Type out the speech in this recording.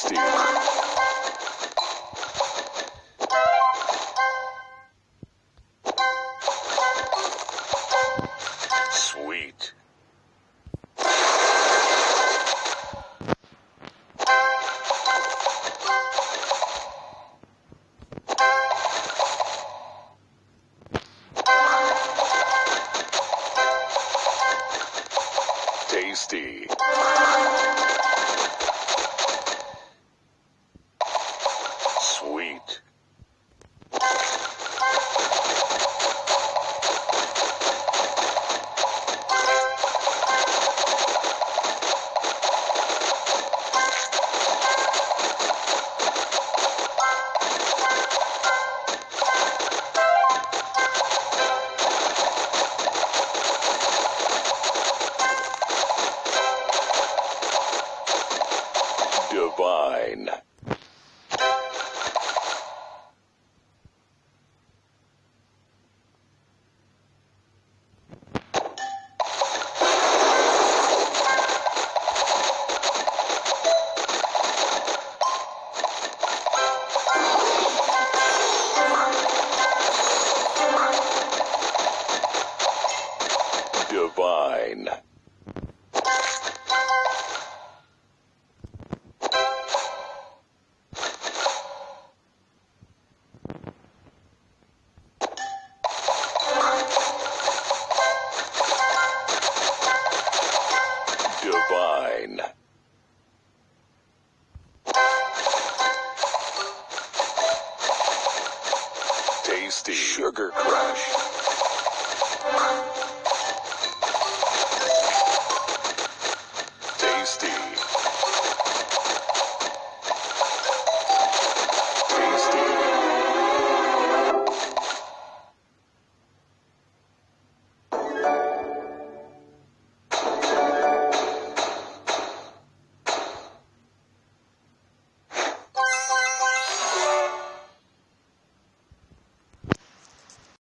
Sweet. Tasty. Divine. Divine. Divine. Tasty. Sugar Crush.